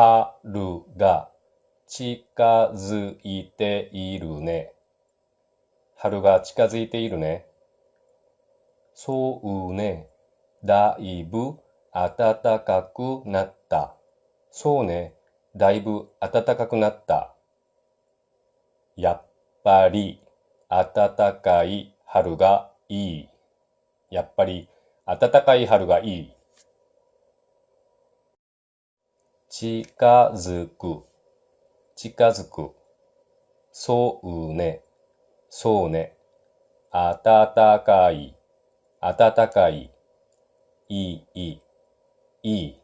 春が近づいているね。春が近づいているね。そうね。だいぶ暖かくなった。そうね。だいぶ暖かくなった。やっぱり暖かい春がいい。やっぱり暖かい春がいい。近づく、近づく。そうね、そうね。暖かい、暖かい。いい、いい。いい